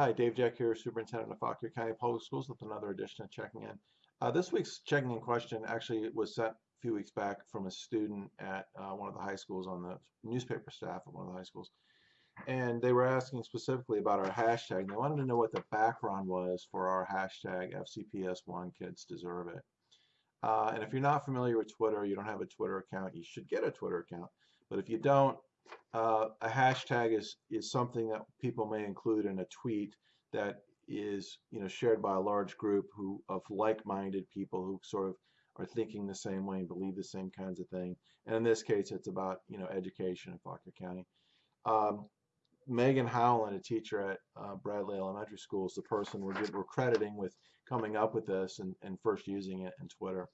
Hi, Dave Jack here, Superintendent of Fauquier County Public Schools with another edition of Checking In. Uh, this week's checking in question actually was sent a few weeks back from a student at uh, one of the high schools on the newspaper staff at one of the high schools. And they were asking specifically about our hashtag. They wanted to know what the background was for our hashtag FCPS1 Kids Deserve It. Uh, and if you're not familiar with Twitter, you don't have a Twitter account, you should get a Twitter account. But if you don't, uh, a hashtag is is something that people may include in a tweet that is you know shared by a large group who of like-minded people who sort of are thinking the same way and believe the same kinds of thing. And in this case, it's about you know education in Fauquier County. Um, Megan Howland, a teacher at uh, Bradley Elementary School, is the person we're, we're crediting with coming up with this and, and first using it in Twitter.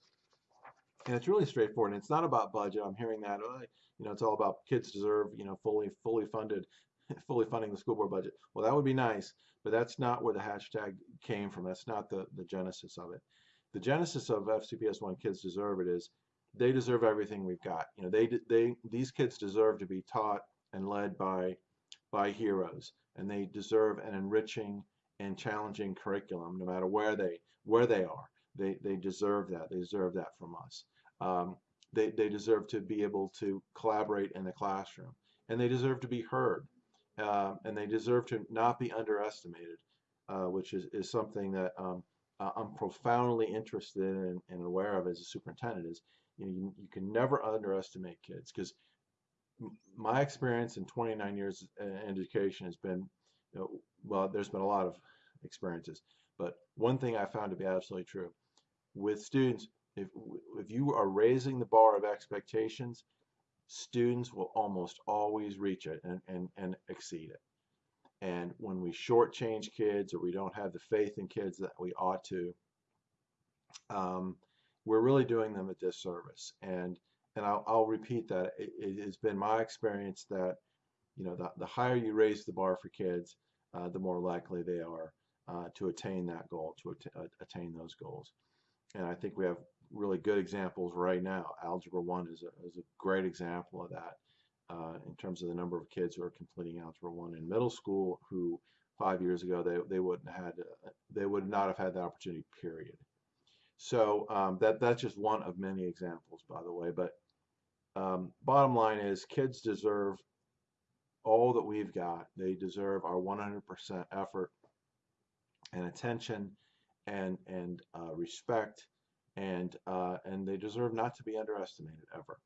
And it's really straightforward. And it's not about budget. I'm hearing that, oh, you know, it's all about kids deserve, you know, fully fully funded, fully funding the school board budget. Well, that would be nice, but that's not where the hashtag came from. That's not the the genesis of it. The genesis of FCPS One Kids Deserve It is they deserve everything we've got. You know, they they these kids deserve to be taught and led by by heroes, and they deserve an enriching and challenging curriculum, no matter where they where they are. They they deserve that. They deserve that from us. Um, they, they deserve to be able to collaborate in the classroom, and they deserve to be heard, um, and they deserve to not be underestimated, uh, which is, is something that um, I'm profoundly interested in and aware of as a superintendent. Is you know you, you can never underestimate kids because my experience in 29 years in education has been, you know, well, there's been a lot of experiences, but one thing I found to be absolutely true with students if, if you are raising the bar of expectations, students will almost always reach it and, and, and exceed it. And when we shortchange kids or we don't have the faith in kids that we ought to, um, we're really doing them a disservice. And and I'll, I'll repeat that it, it, has been my experience that you know the, the higher you raise the bar for kids, uh, the more likely they are uh, to attain that goal, to at attain those goals. And I think we have really good examples right now. Algebra 1 is a, is a great example of that uh, in terms of the number of kids who are completing Algebra 1 in middle school who five years ago they, they wouldn't had uh, they would not have had the opportunity period. So um, that that's just one of many examples by the way but um, bottom line is kids deserve all that we've got. They deserve our 100% effort and attention and and uh, respect and uh, and they deserve not to be underestimated ever.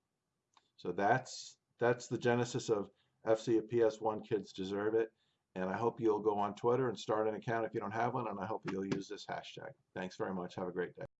So that's that's the genesis of FCPS1 Kids Deserve It. And I hope you'll go on Twitter and start an account if you don't have one. And I hope you'll use this hashtag. Thanks very much. Have a great day.